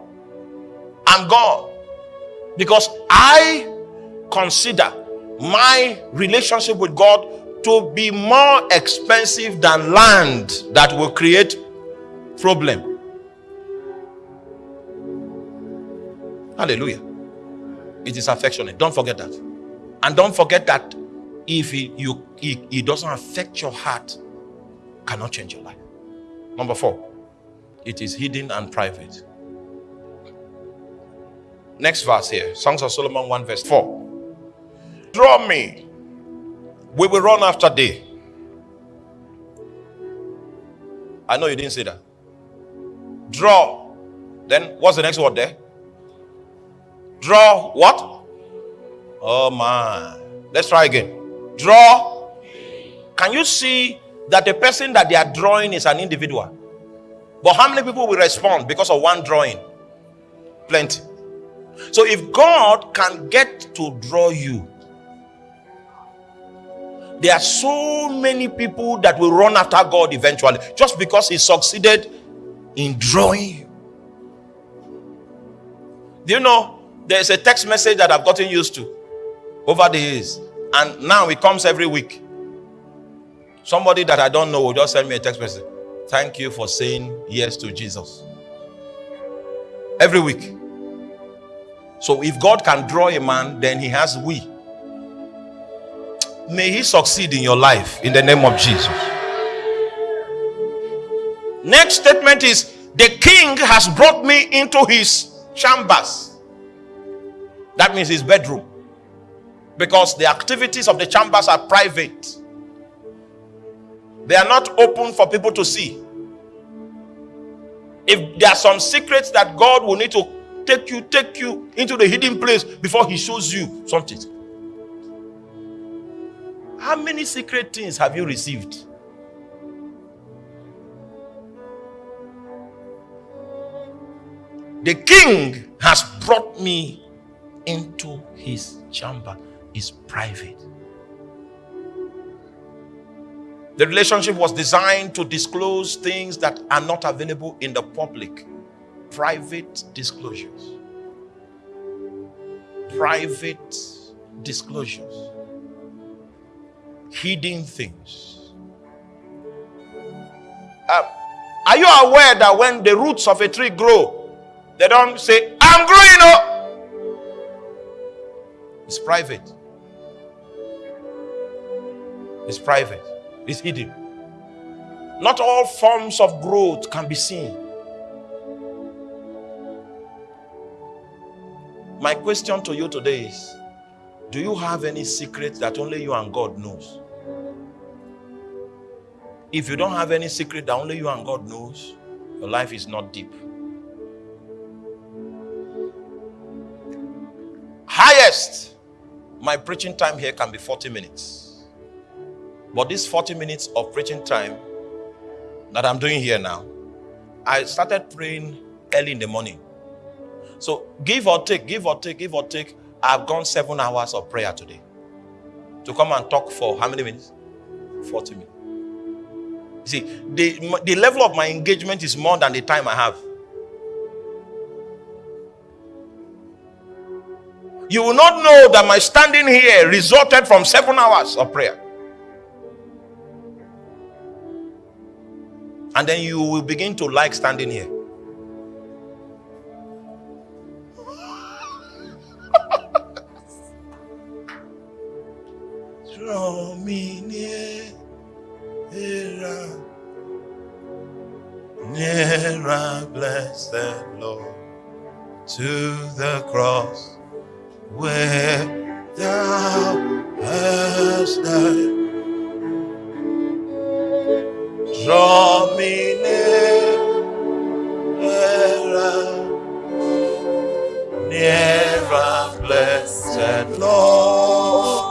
I'm God. Because I consider my relationship with God to be more expensive than land that will create problem. Hallelujah. It is affectionate. Don't forget that. And don't forget that if it, you, it, it doesn't affect your heart, cannot change your life. Number four, it is hidden and private. Next verse here. Songs of Solomon 1 verse 4. Draw me. We will run after thee. I know you didn't say that. Draw. Then what's the next word there? Draw what? Oh my. Let's try again. Draw. Can you see that the person that they are drawing is an individual? But how many people will respond because of one drawing? Plenty. So if God can get to draw you, there are so many people that will run after God eventually just because he succeeded in drawing you. Do you know there's a text message that I've gotten used to over the years, and now it comes every week. Somebody that I don't know will just send me a text message. Thank you for saying yes to Jesus. Every week. So if God can draw a man, then he has we. May he succeed in your life in the name of Jesus. Next statement is the king has brought me into his chambers. That means his bedroom. Because the activities of the chambers are private. They are not open for people to see. If there are some secrets that God will need to take you, take you into the hidden place before He shows you something. How many secret things have you received? The king has brought me into his chamber. Is private. The relationship was designed to disclose things that are not available in the public. Private disclosures. Private disclosures. Hidden things. Uh, are you aware that when the roots of a tree grow, they don't say, I'm growing up? It's private. It's private It's hidden. Not all forms of growth can be seen. My question to you today is Do you have any secret that only you and God knows? If you don't have any secret that only you and God knows, your life is not deep. Highest, my preaching time here can be 40 minutes. But this 40 minutes of preaching time that I'm doing here now, I started praying early in the morning. So give or take, give or take, give or take, I've gone seven hours of prayer today. To come and talk for how many minutes? 40 minutes. See, the, the level of my engagement is more than the time I have. You will not know that my standing here resulted from seven hours of prayer. And then you will begin to like standing here. Draw me near, nearer, nearer, blessed Lord, to the cross where thou hast died. Draw me nearer, nearer, blessed Lord,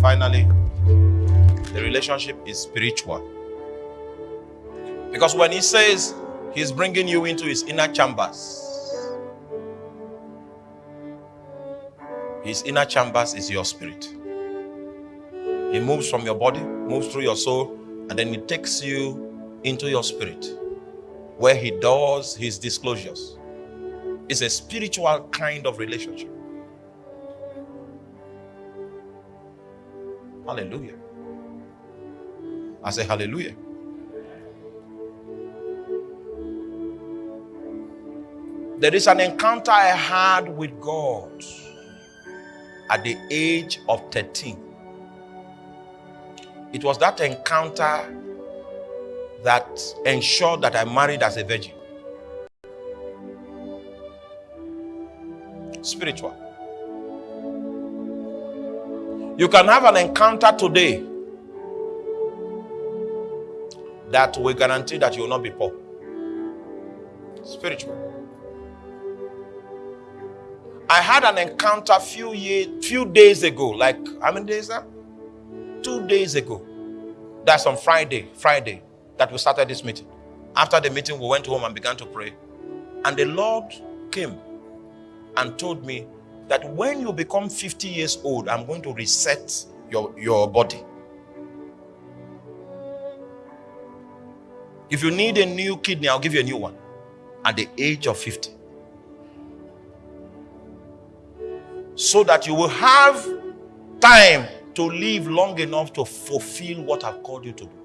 Finally, the relationship is spiritual. Because when he says, He's bringing you into his inner chambers. His inner chambers is your spirit. He moves from your body, moves through your soul, and then he takes you into your spirit where he does his disclosures. It's a spiritual kind of relationship. Hallelujah. I say hallelujah. There is an encounter I had with God at the age of 13. It was that encounter that ensured that I married as a virgin. Spiritual. You can have an encounter today that will guarantee that you will not be poor. Spiritual. I had an encounter few years, few days ago. Like how many days now? Two days ago. That's on Friday. Friday that we started this meeting. After the meeting, we went home and began to pray. And the Lord came and told me that when you become 50 years old, I'm going to reset your, your body. If you need a new kidney, I'll give you a new one at the age of 50. so that you will have time to live long enough to fulfill what I've called you to do.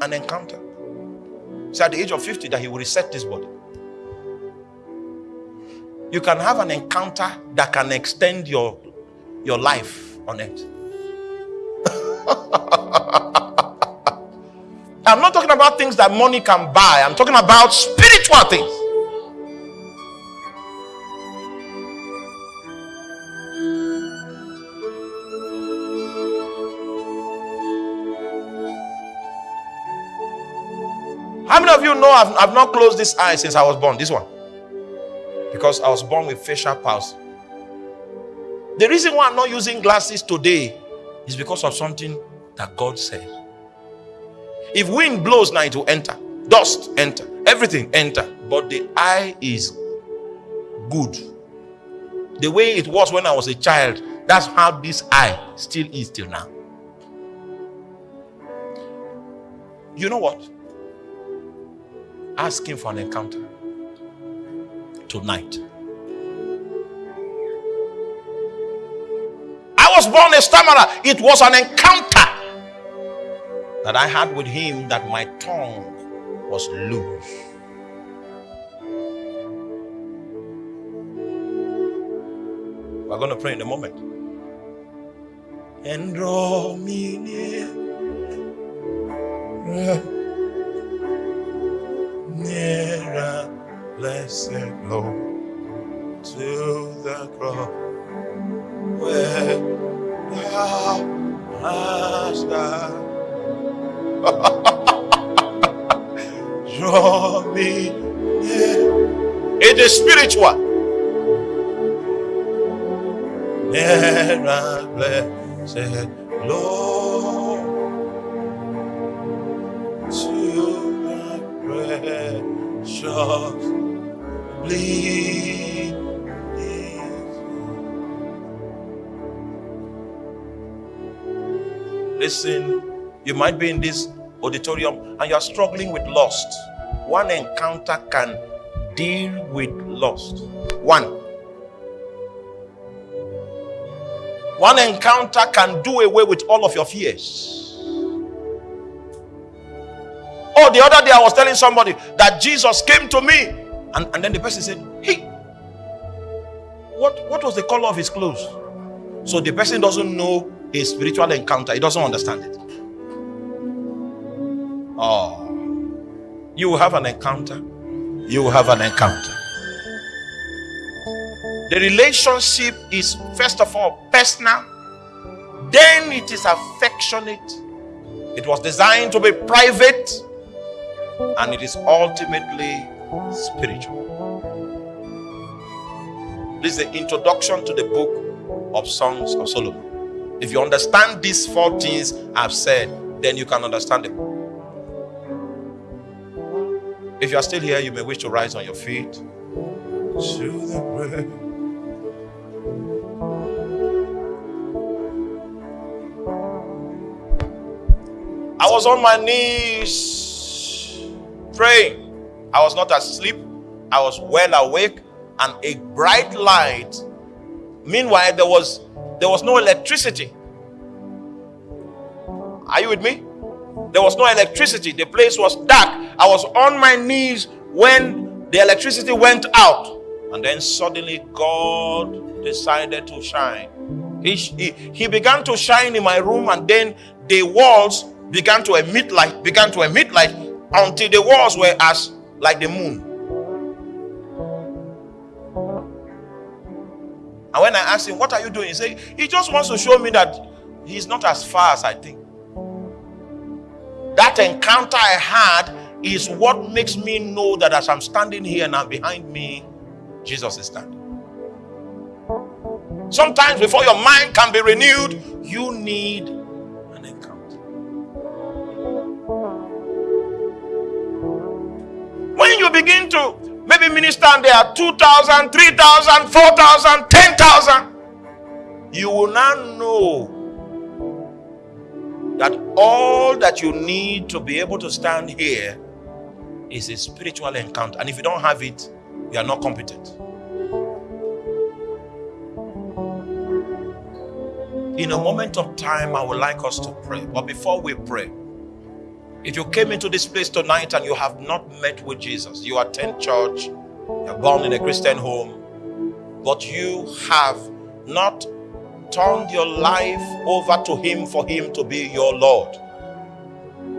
An encounter. So at the age of 50 that he will reset this body. you can have an encounter that can extend your your life on it. I'm not talking about things that money can buy. I'm talking about spiritual things. You know I've, I've not closed this eye since I was born? This one. Because I was born with facial palsy. The reason why I'm not using glasses today is because of something that God said. If wind blows now, it will enter. Dust enter. Everything enter. But the eye is good. The way it was when I was a child, that's how this eye still is till now. You know what? Ask him for an encounter tonight. I was born a stammerer. It was an encounter that I had with him that my tongue was loose. We're going to pray in a moment. And draw me near nearer, blessed Lord, to the cross where thou hast died. Draw me near. It is spiritual. Nearer, blessed Lord. Listen, you might be in this auditorium and you are struggling with lust. One encounter can deal with lust. One. One encounter can do away with all of your fears. Oh, the other day I was telling somebody that Jesus came to me, and, and then the person said, Hey, what, what was the color of his clothes? So the person doesn't know a spiritual encounter, he doesn't understand it. Oh, you will have an encounter. You will have an encounter. The relationship is, first of all, personal, then it is affectionate. It was designed to be private, and it is ultimately spiritual. This is the introduction to the book of Songs of Solomon. If you understand these four things I've said, then you can understand it. If you are still here, you may wish to rise on your feet. To the bread. I was on my knees praying. I was not asleep, I was well awake, and a bright light. Meanwhile, there was there was no electricity. Are you with me? There was no electricity. The place was dark. I was on my knees when the electricity went out. And then suddenly God decided to shine. He, he, he began to shine in my room, and then the walls began to emit light, began to emit light until the walls were as like the moon. And when I asked him, What are you doing? He said, He just wants to show me that he's not as far as I think. That encounter I had is what makes me know that as I'm standing here now behind me, Jesus is standing. Sometimes before your mind can be renewed, you need When you begin to maybe minister and there are 2,000, 3,000, 4,000, 10,000, you will now know that all that you need to be able to stand here is a spiritual encounter. And if you don't have it, you are not competent. In a moment of time, I would like us to pray. But before we pray, if you came into this place tonight and you have not met with Jesus, you attend church, you're born in a Christian home, but you have not turned your life over to Him for Him to be your Lord.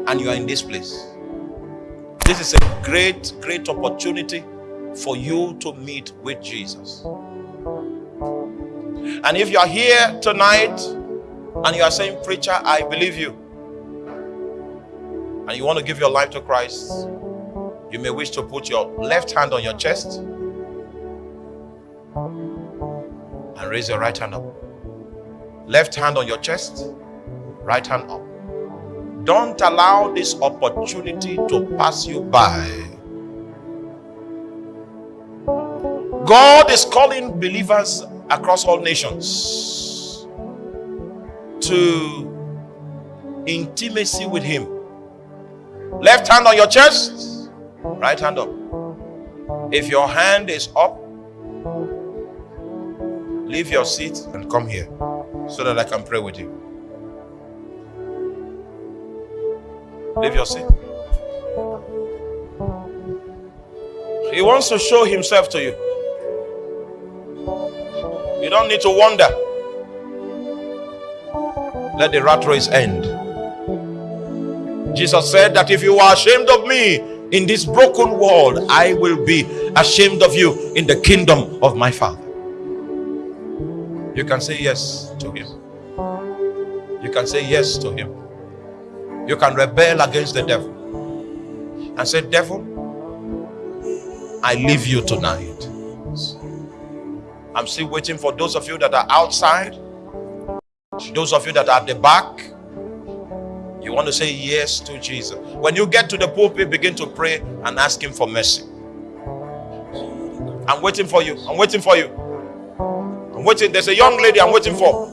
And you are in this place. This is a great, great opportunity for you to meet with Jesus. And if you are here tonight and you are saying, Preacher, I believe you, and you want to give your life to Christ, you may wish to put your left hand on your chest and raise your right hand up. Left hand on your chest, right hand up. Don't allow this opportunity to pass you by. God is calling believers across all nations to intimacy with Him. Left hand on your chest, right hand up. If your hand is up, leave your seat and come here so that I can pray with you. Leave your seat. He wants to show himself to you. You don't need to wonder. Let the rat race end. Jesus said that if you are ashamed of me in this broken world, I will be ashamed of you in the kingdom of my Father. You can say yes to him. You can say yes to him. You can rebel against the devil and say, Devil, I leave you tonight. I'm still waiting for those of you that are outside, those of you that are at the back. You want to say yes to Jesus. When you get to the pulpit, begin to pray and ask Him for mercy. I'm waiting for you. I'm waiting for you. I'm waiting. There's a young lady I'm waiting for.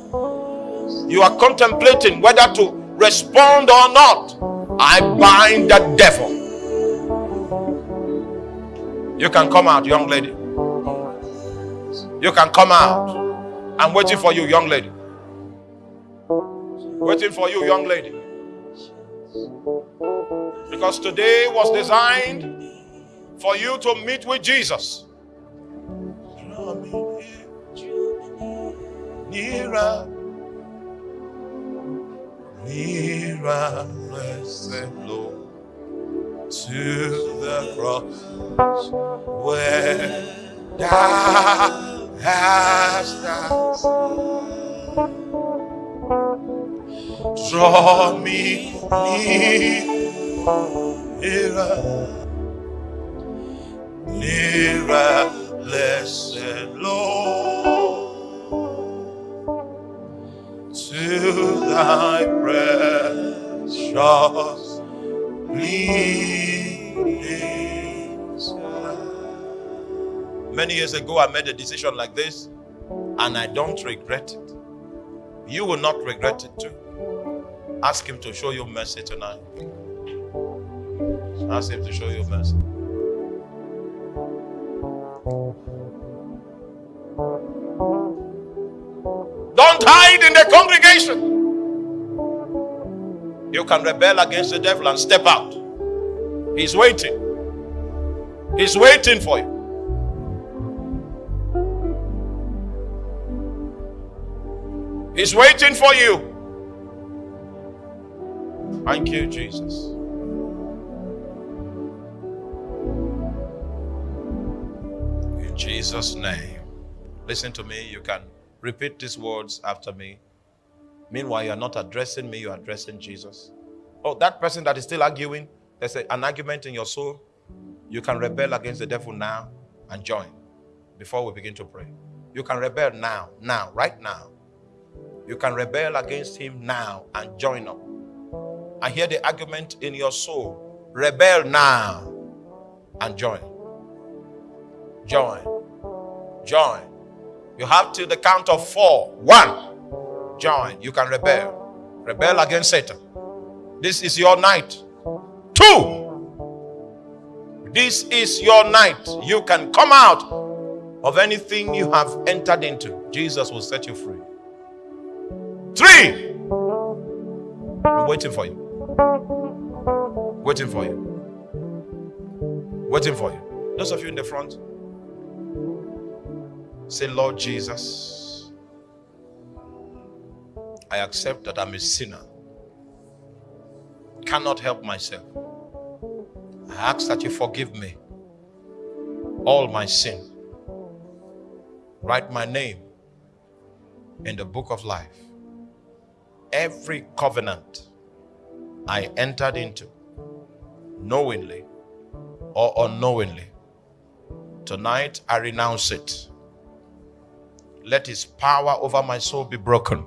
You are contemplating whether to respond or not. I bind the devil. You can come out, young lady. You can come out. I'm waiting for you, young lady. Waiting for you, young lady. Because today was designed for you to meet with Jesus. Nearer, nearer, blessed Lord, to the cross where thou hast died. Draw me nearer, nearer, blessed Lord, to thy precious bleeding. Many years ago, I made a decision like this, and I don't regret it. You will not regret it too. Ask Him to show you mercy tonight. Ask Him to show you mercy. Don't hide in the congregation. You can rebel against the devil and step out. He's waiting. He's waiting for you. He's waiting for you. Thank you, Jesus. In Jesus' name. Listen to me. You can repeat these words after me. Meanwhile, you're not addressing me, you're addressing Jesus. Oh, that person that is still arguing, there's an argument in your soul. You can rebel against the devil now and join before we begin to pray. You can rebel now, now, right now. You can rebel against him now and join up. I hear the argument in your soul. Rebel now and join. Join. Join. You have till the count of four. One. Join. You can rebel. Rebel against Satan. This is your night. Two. This is your night. You can come out of anything you have entered into. Jesus will set you free. Three. I'm waiting for you. Waiting for you. Waiting for you. Those of you in the front. Say, Lord Jesus, I accept that I'm a sinner. Cannot help myself. I ask that you forgive me all my sin. Write my name in the book of life. Every covenant I entered into, knowingly or unknowingly, tonight I renounce it. Let his power over my soul be broken.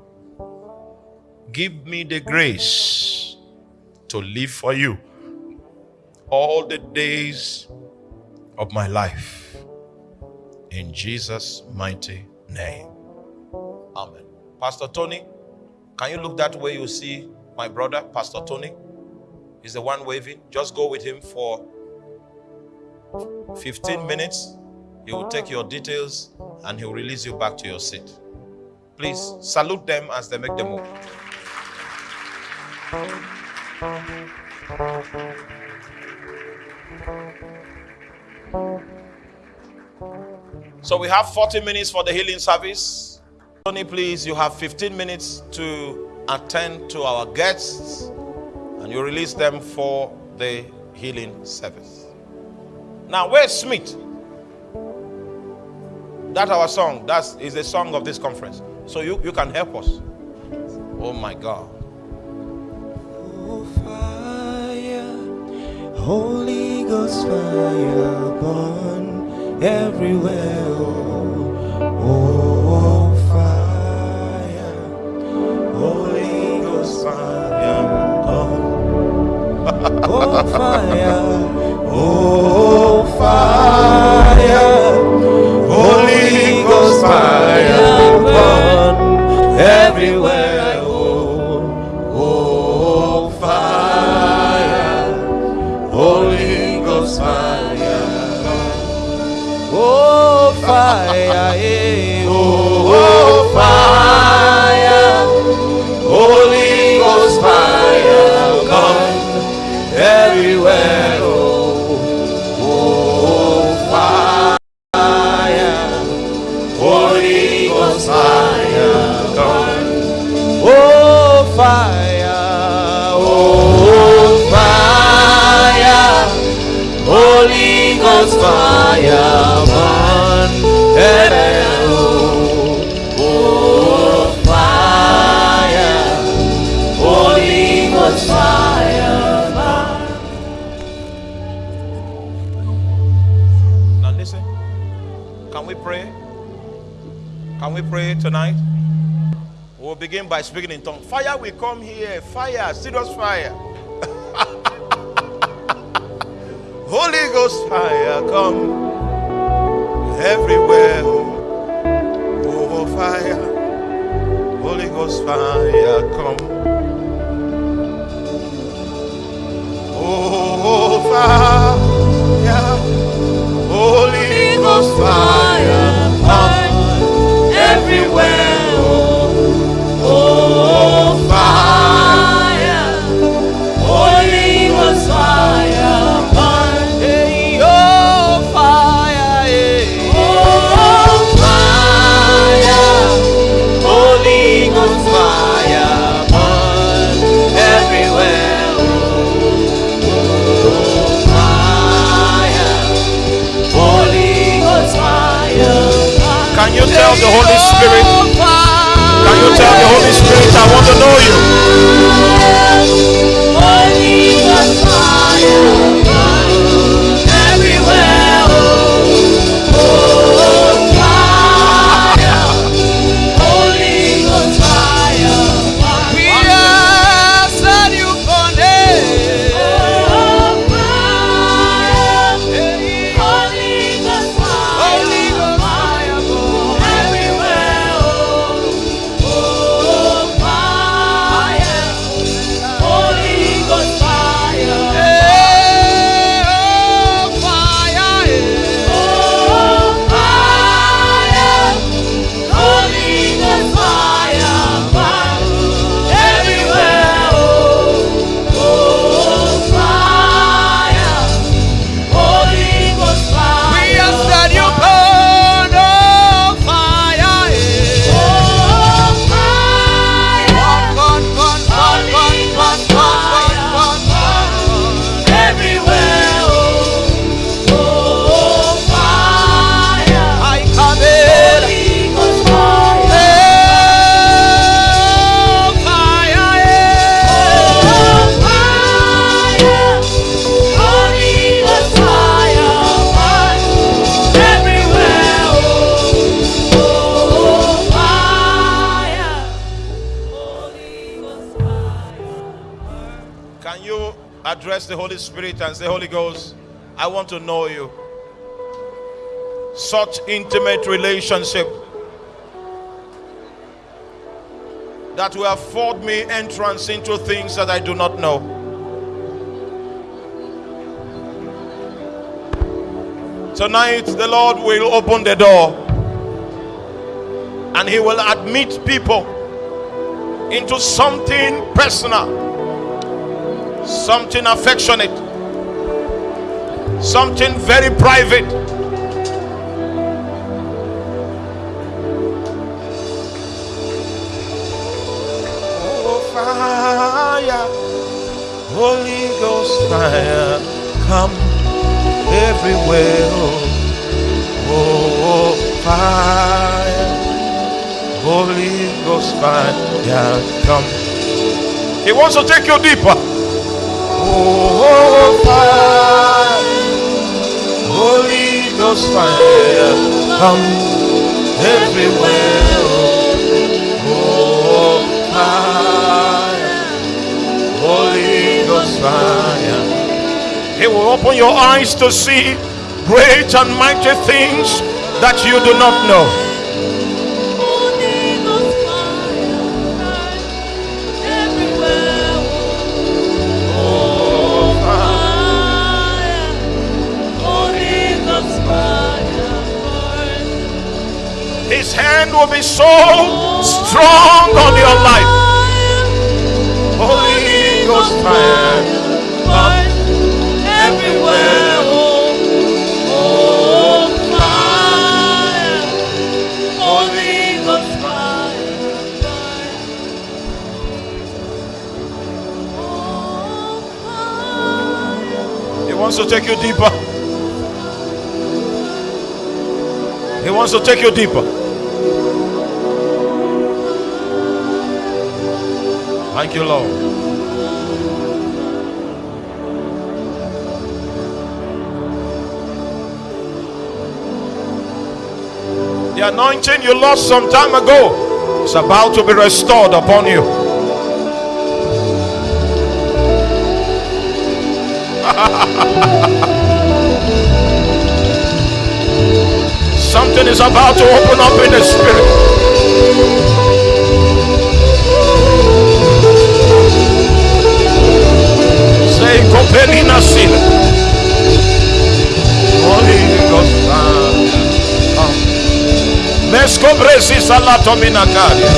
Give me the grace to live for you all the days of my life. In Jesus' mighty name. Amen. Pastor Tony, can you look that way? You see my brother, Pastor Tony, is the one waving. Just go with him for 15 minutes. He will take your details and he will release you back to your seat. Please salute them as they make the move. So we have 40 minutes for the healing service. Tony, please, you have 15 minutes to attend to our guests and you release them for the healing service. Now, where's Smith? That's our song. That is the song of this conference. So you, you can help us. Oh my God. Oh, fire, Holy Ghost fire burn everywhere. Oh. Fire. Oh, fire, oh, fire, Holy Ghost fire burn everywhere. Speaking in tongues. Fire will come here. Fire, serious fire. Spirit and say, Holy Ghost, I want to know you. Such intimate relationship that will afford me entrance into things that I do not know. Tonight, the Lord will open the door and He will admit people into something personal, something affectionate, something very private. Oh, fire, Holy Ghost fire, come everywhere. Oh, oh, oh fire, Holy Ghost fire, come. He wants to take you deeper. Oh, fire, Holy Ghost fire, come everywhere. Oh, fire, Holy Ghost fire. He will open your eyes to see great and mighty things that you do not know. Will be so strong on your life. Holy Ghost fire. burn everywhere. Wants to take you deeper. He wants to take you deeper. Thank you, Lord. The anointing you lost some time ago is about to be restored upon you. Something is about to open up in the spirit. Say Copelina Sil. Holy Ghost fire. Come. Mescobresi salatomina caria.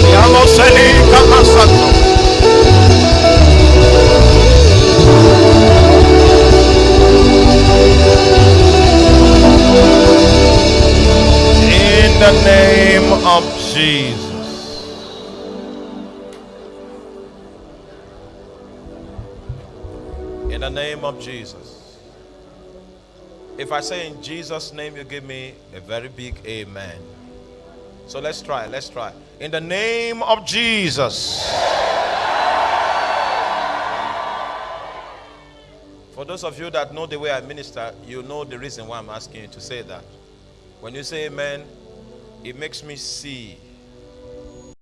Siamo seli camasato. In the name of Jesus. If I say in Jesus' name, you give me a very big amen. So let's try, let's try. In the name of Jesus. For those of you that know the way I minister, you know the reason why I'm asking you to say that. When you say amen, it makes me see